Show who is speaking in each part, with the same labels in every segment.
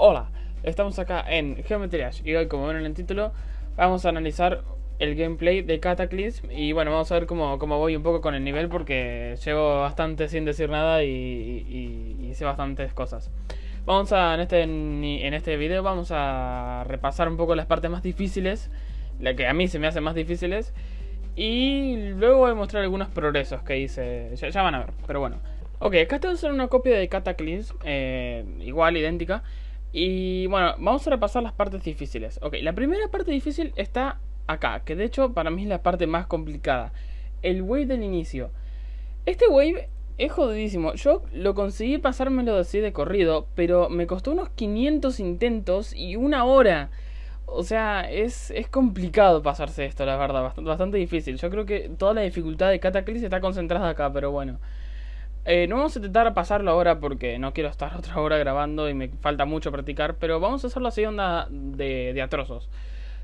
Speaker 1: Hola, estamos acá en Geometry Dash y hoy como ven en el título vamos a analizar el gameplay de Cataclysm y bueno, vamos a ver cómo, cómo voy un poco con el nivel porque llevo bastante sin decir nada y, sé bastantes cosas. Vamos a, en este, en este video vamos a repasar un poco las partes más difíciles, la que a mí se me hacen más difíciles y luego voy a mostrar algunos progresos que hice, ya, van a ver, pero bueno. Ok, acá tengo una copia de Cataclysm, eh, igual, idéntica. Y bueno, vamos a repasar las partes difíciles. Ok, la primera parte difícil está acá, que de hecho para mí es la parte más complicada. El wave del inicio. Este wave es jodidísimo. Yo lo conseguí pasármelo así de corrido, pero me costó unos 500 intentos y una hora. O sea, es, es complicado pasarse esto, la verdad, bastante, bastante difícil. Yo creo que toda la dificultad de Cataclysm está concentrada acá, pero bueno. Eh, no vamos a intentar pasarlo ahora porque no quiero estar otra hora grabando y me falta mucho practicar, pero vamos a hacerlo así onda de, de atrozos.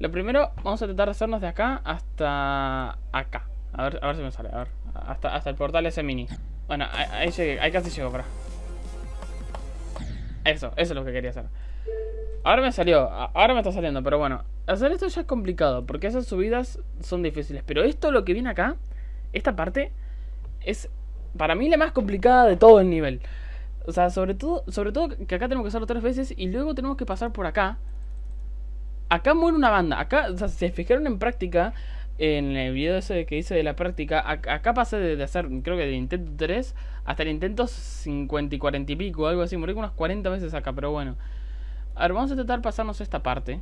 Speaker 1: Lo primero, vamos a intentar hacernos de acá hasta acá. A ver, a ver si me sale, a ver. Hasta, hasta el portal ese mini. Bueno, ahí, llegué, ahí casi llego, para. Eso, eso es lo que quería hacer. Ahora me salió, ahora me está saliendo, pero bueno. Hacer esto ya es complicado, porque esas subidas son difíciles. Pero esto, lo que viene acá, esta parte, es para mí la más complicada de todo el nivel. O sea, sobre todo, sobre todo que acá tenemos que hacerlo tres veces y luego tenemos que pasar por acá. Acá muere una banda. Acá, o sea, se fijaron en práctica, en el video ese que hice de la práctica, acá, pasé de, hacer, creo que del intento 3 hasta el intento 50 y 40 y pico, algo así. Morí unas 40 veces acá, pero bueno. A ver, vamos a intentar pasarnos esta parte.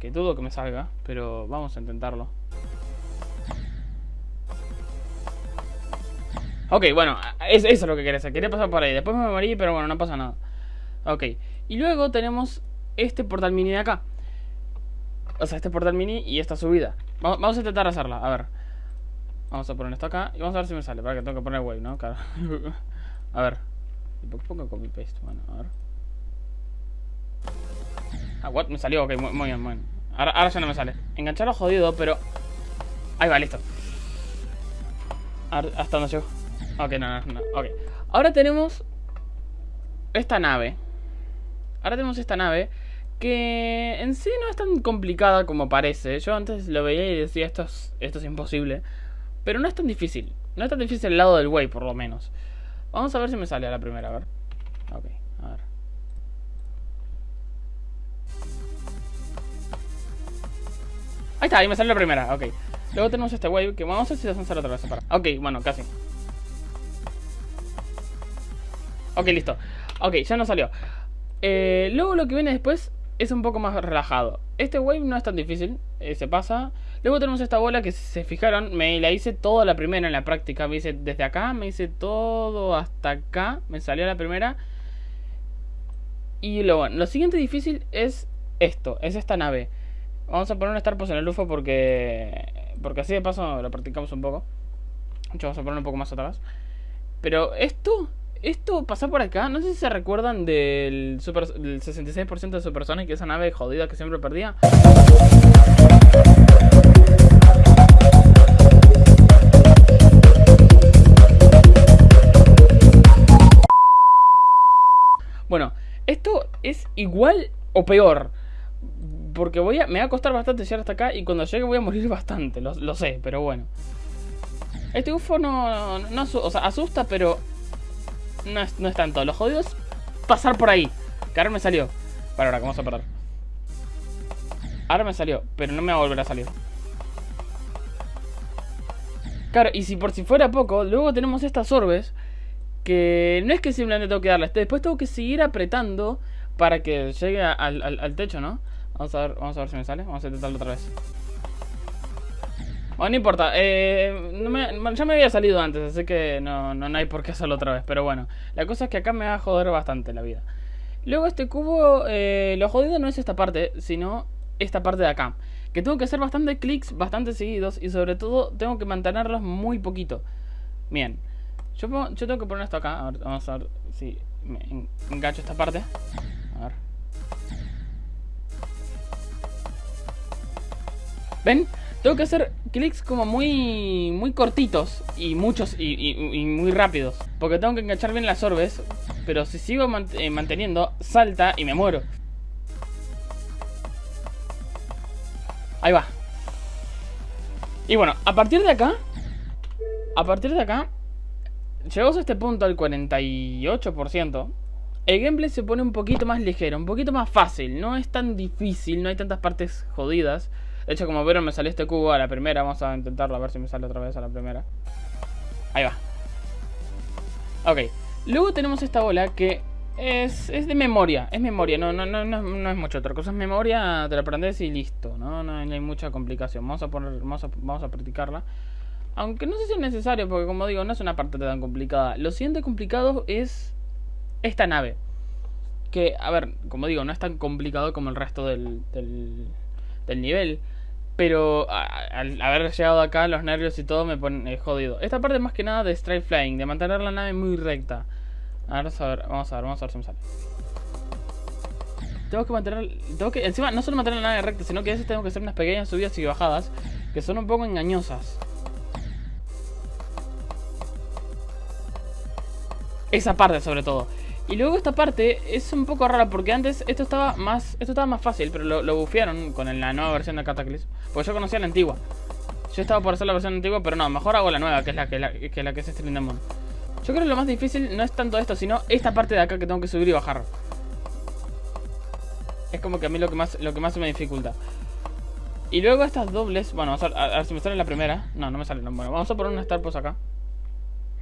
Speaker 1: Que dudo que me salga, pero vamos a intentarlo. Ok, bueno, eso es lo que quería hacer. Quería pasar por ahí. Después me morí, pero bueno, no pasa nada. Ok. Y luego tenemos este portal mini de acá. O sea, este portal mini y esta subida. Vamos, a intentar hacerla, a ver. Vamos a poner esto acá y vamos a ver si me sale. Para que tengo que poner wave, ¿no? Claro. a ver. ¿Y qué pongo copy paste? Bueno, a ver. Ah, what? Me salió, ok, muy, bien, muy bien. Ahora, ahora ya no me sale. Engancharlo jodido, pero... Ahí va, listo. ¿Hasta dónde llego? Ok, no, no, no. Ok. Ahora tenemos esta nave. Ahora tenemos esta nave que en sí no es tan complicada como parece. Yo antes lo veía y decía esto es, esto es imposible. Pero no es tan difícil. No es tan difícil el lado del way, por lo menos. Vamos a ver si me sale a la primera, a ver. Ok, a ver. Ahí está, ahí me sale la primera, ok. Luego tenemos este wave que vamos a ver si lo hacer otra vez. Para. Ok, bueno, casi. Ok, listo. Ok, ya no salió. Eh, luego lo que viene después es un poco más relajado. Este wave no es tan difícil, eh, se pasa. Luego tenemos esta bola que se fijaron, me la hice toda la primera en la práctica. Me hice desde acá, me hice todo hasta acá, me salió la primera. Y lo, bueno, lo siguiente difícil es esto, es esta nave. Vamos a poner un Star en el UFO porque, porque así de paso lo practicamos un poco. De vamos a poner un poco más atrás. Pero esto esto pasa por acá. No sé si se recuerdan del, super, del 66% de Supersonic, esa nave jodida que siempre perdía. Bueno, esto es igual o peor. Porque voy me va a costar bastante llegar hasta acá y cuando llegue voy a morir bastante, lo, sé, pero bueno. Este UFO no, no, asusta, pero no es, no es tanto. Lo jodido es pasar por ahí. Que ahora me salió. Para ahora, ¿cómo vamos a perder? Ahora me salió, pero no me va a volver a salir. Claro, y si por si fuera poco, luego tenemos estas orbes que no es que simplemente tengo que darle después tengo que seguir apretando para que llegue al, al techo, ¿no? Vamos a ver, vamos a ver si me sale, vamos a intentarlo otra vez. Bueno, no importa. Eh, ya me había salido antes, así que no, no, hay por qué hacerlo otra vez. Pero bueno, la cosa es que acá me va a joder bastante la vida. Luego este cubo, eh, lo jodido no es esta parte, sino esta parte de acá. Que tengo que hacer bastante clics, bastante seguidos y sobre todo tengo que mantenerlos muy poquito. Bien, yo, yo tengo que poner esto acá. A ver, vamos a ver si me engancho esta parte. A ver. ¿Ven? Tengo que hacer clics como muy muy cortitos y muchos y, y, muy rápidos. Porque tengo que enganchar bien las orbes. Pero si sigo eh, manteniendo, salta y me muero. Ahí va. Y bueno, a partir de acá... A partir de acá... Llegamos a este punto al 48%. El gameplay se pone un poquito más ligero, un poquito más fácil. No es tan difícil, no hay tantas partes jodidas. De hecho, como vieron, me salió este cubo a la primera. Vamos a intentarlo a ver si me sale otra vez a la primera. Ahí va. Ok. Luego tenemos esta bola que es, es de memoria. Es memoria, no, no, no, no, es mucho otra cosa. Es memoria, te la aprendes y listo. ¿no? No, hay mucha complicación. Vamos a, poner, vamos a, vamos a practicarla. Aunque no sé si es necesario, porque como digo, no es una parte tan complicada. Lo siguiente complicado es esta nave. Que, a ver, como digo, no es tan complicado como el resto del, del, nivel. Pero al haber llegado acá, los nervios y todo me ponen eh, jodido. Esta parte más que nada de straight flying, de mantener la nave muy recta. vamos a ver, vamos a ver, vamos a ver si me sale. Tengo que mantener, tengo que, encima no solo mantener la nave recta, sino que a veces tengo que hacer unas pequeñas subidas y bajadas que son un poco engañosas. Esa parte sobre todo. Y luego esta parte es un poco rara porque antes esto estaba más esto estaba más fácil, pero lo, lo bufearon con la nueva versión de Cataclysm. Porque yo conocía la antigua. Yo estaba por hacer la versión antigua, pero no, mejor hago la nueva, que es la que, la, que, la que es Stream. Yo creo que lo más difícil no es tanto esto, sino esta parte de acá que tengo que subir y bajar. Es como que a mí lo que más, lo que más me dificulta. Y luego estas dobles, bueno, a, ver si me sale la primera. No, no me sale. Bueno, vamos a poner una Star Post acá.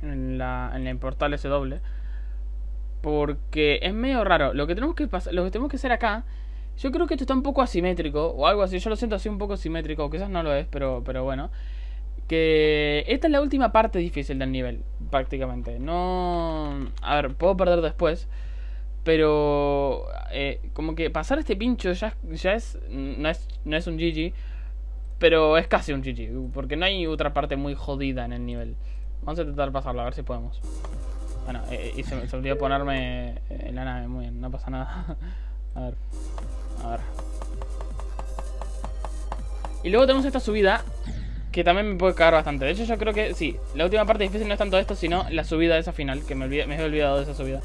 Speaker 1: En la, en el portal ese doble. Porque es medio raro. Lo que tenemos que pasar, lo que tenemos que hacer acá. Yo creo que esto está un poco asimétrico. O algo así. Yo lo siento así un poco asimétrico. Quizás no lo es, pero, pero bueno. Que esta es la última parte difícil del nivel. Prácticamente. No. A ver, puedo perder después. Pero. Eh, como que pasar este pincho ya, ya es, no es. No es un GG. Pero es casi un GG. Porque no hay otra parte muy jodida en el nivel. Vamos a intentar pasarlo, a ver si podemos. Bueno, eh, y se, me olvidó ponerme en la nave, muy bien, no pasa nada. a ver, a ver. Y luego tenemos esta subida que también me puede cagar bastante. De hecho, yo creo que sí, la última parte difícil no es tanto esto, sino la subida de esa final, que me, me he olvidado de esa subida.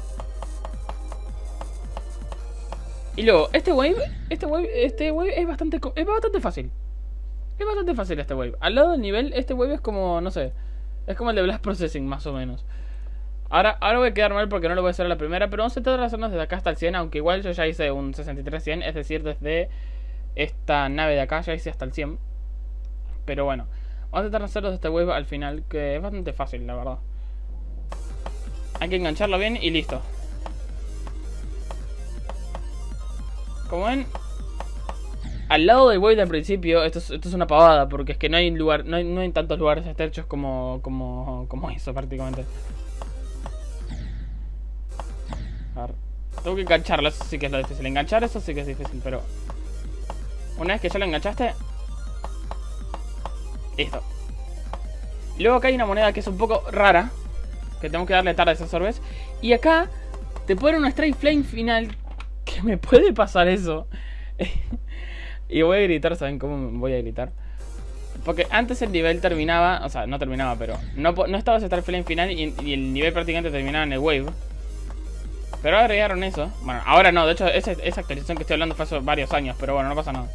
Speaker 1: Y luego, este wave, este wave, este wave es bastante, es bastante fácil. Es bastante fácil este wave. Al lado del nivel, este wave es como, no sé, es como el de Blast Processing, más o menos. Ahora, ahora voy a quedar mal porque no lo voy a hacer a la primera, pero vamos a tratar de hacernos desde acá hasta el 100, aunque igual yo ya hice un 63-100, es decir, desde esta nave de acá ya hice hasta el 100. Pero bueno, vamos a tratar de hacerlo desde wave al final, que es bastante fácil, la verdad. Hay que engancharlo bien y listo. Como ven, al lado del wave del principio, esto es, esto es una pavada, porque es que no hay lugar, no hay, no hay tantos lugares estrechos como, como, como eso prácticamente. Tengo que engancharlo, eso sí que es lo difícil. Enganchar eso sí que es difícil, pero... Una vez que ya lo enganchaste... Listo. Luego acá hay una moneda que es un poco rara. Que tengo que darle tarde a esos orbes. Y acá te pone un strike flame final. Que me puede pasar eso. y voy a gritar, ¿saben cómo voy a gritar? Porque antes el nivel terminaba, o sea, no terminaba, pero no, no estaba ese flame final y el nivel prácticamente terminaba en el wave. Pero agregaron eso. Bueno, ahora no. De hecho, esa, actualización que estoy hablando fue hace varios años. Pero bueno, no pasa nada.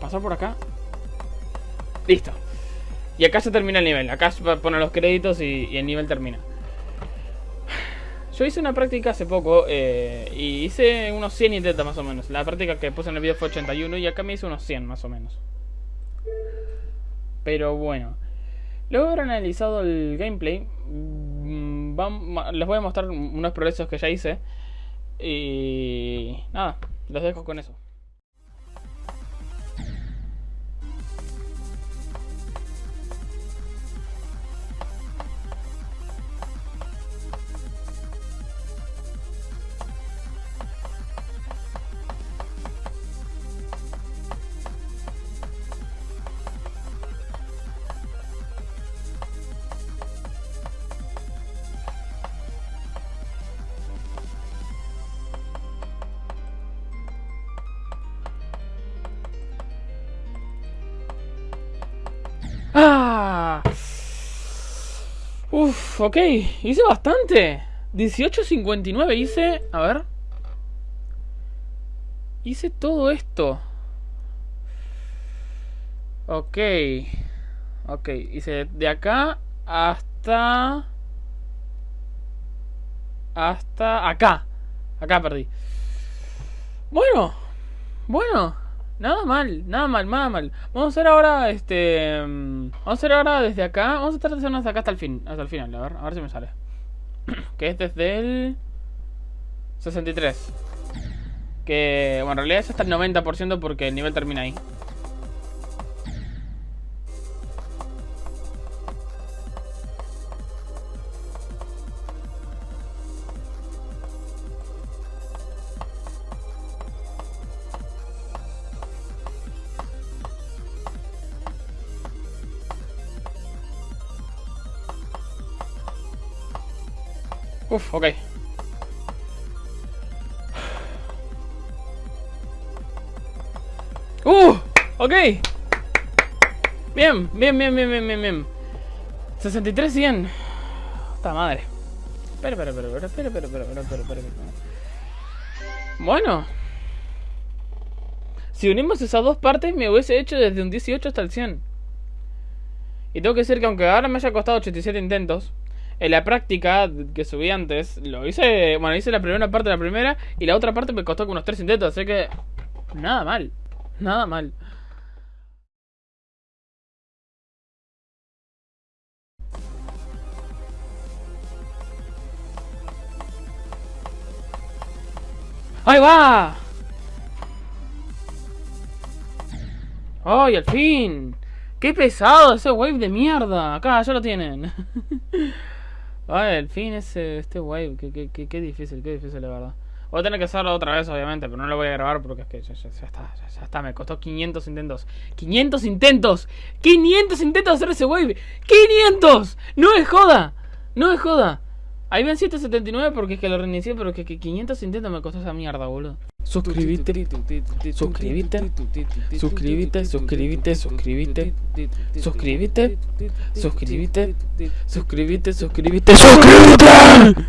Speaker 1: Pasar por acá. Listo. Y acá se termina el nivel. Acá se ponen los créditos y, el nivel termina. Yo hice una práctica hace poco eh, y hice unos 100 intentos más o menos. La práctica que puse en el video fue 81 y acá me hice unos 100 más o menos. Pero bueno. Luego de haber analizado el gameplay, mm, les voy a mostrar unos progresos que ya hice. Y nada, los dejo con eso. Uf, ok. Hice bastante. 18.59 hice... A ver. Hice todo esto. Ok. Ok, hice de acá hasta... Hasta acá. Acá perdí. Bueno. Bueno. Nada mal, nada mal, nada mal. Vamos a hacer ahora, este... Mm, vamos a hacer ahora desde acá. Vamos a tratar de hacernos acá hasta el fin. Hasta el final, a ver, a ver si me sale. que es desde el... 63. Que, bueno, en realidad es hasta el 90% porque el nivel termina ahí. Uf, ok. ¡Uh! Ok. Bien, bien, bien, bien, bien, bien, bien. 63, 100. Esta madre. Espera, espera, espera, espera, espera, espera, espera, espera, espera. Bueno. Si unimos esas dos partes, me hubiese hecho desde un 18 hasta el 100. Y tengo que decir que aunque ahora me haya costado 87 intentos, en la práctica que subí antes, lo hice, bueno, hice la primera parte de la primera y la otra parte me costó como unos 3 intentos, así que nada mal. Nada mal. ¡Ahí va! ¡Ay, al fin! ¡Qué pesado ese wave de mierda! Acá, ya lo tienen. Ay, al fin ese, este wave. Qué, difícil, qué difícil, la verdad. Voy a tener que hacerlo otra vez, obviamente, pero no lo voy a grabar porque es que ya, está, ya, está, me costó 500 intentos. ¡500 intentos! ¡500 intentos hacer ese wave! ¡500! ¡No es joda! ¡No es joda! Ahí ven 779 porque es que lo reinicié, pero que, 500 intentos me costó esa mierda, boludo. Suscríbete, suscríbete, suscríbete, suscríbete, suscríbete, suscríbete, suscríbete, suscríbete, suscríbete, suscríbete.